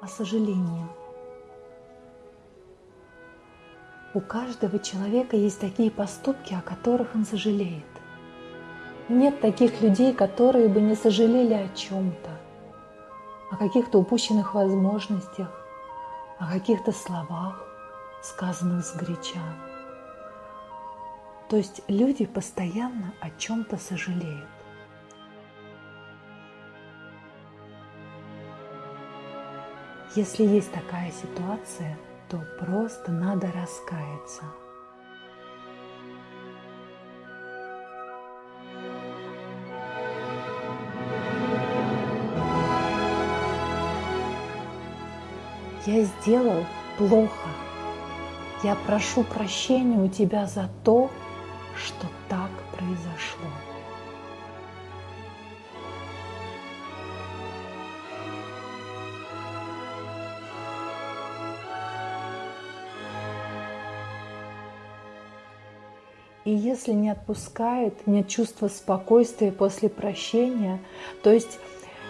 о сожалении. У каждого человека есть такие поступки, о которых он сожалеет. Нет таких людей, которые бы не сожалели о чем-то, о каких-то упущенных возможностях, о каких-то словах, сказанных сгоряча. То есть люди постоянно о чем-то сожалеют. Если есть такая ситуация, то просто надо раскаяться. Я сделал плохо. Я прошу прощения у тебя за то, что так произошло. И если не отпускает, нет чувства спокойствия после прощения, то есть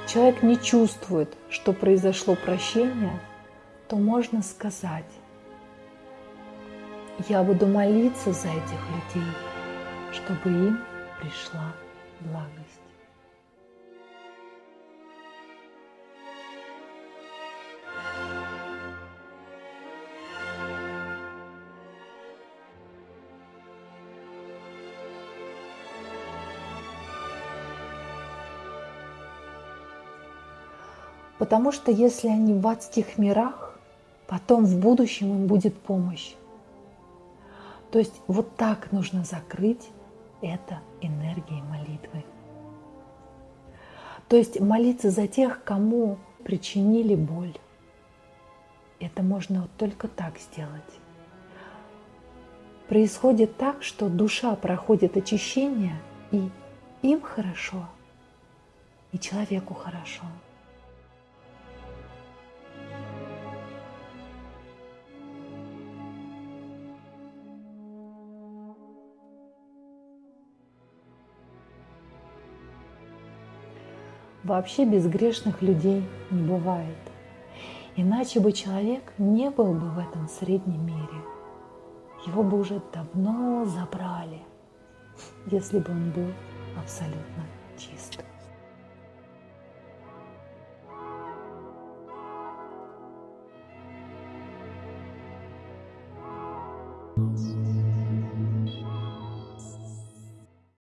человек не чувствует, что произошло прощение, то можно сказать, я буду молиться за этих людей, чтобы им пришла благость. Потому что если они в адских мирах, потом в будущем им будет помощь. То есть вот так нужно закрыть это энергией молитвы. То есть молиться за тех, кому причинили боль. Это можно вот только так сделать. Происходит так, что душа проходит очищение, и им хорошо, и человеку хорошо. Вообще безгрешных людей не бывает. Иначе бы человек не был бы в этом среднем мире. Его бы уже давно забрали, если бы он был абсолютно чист.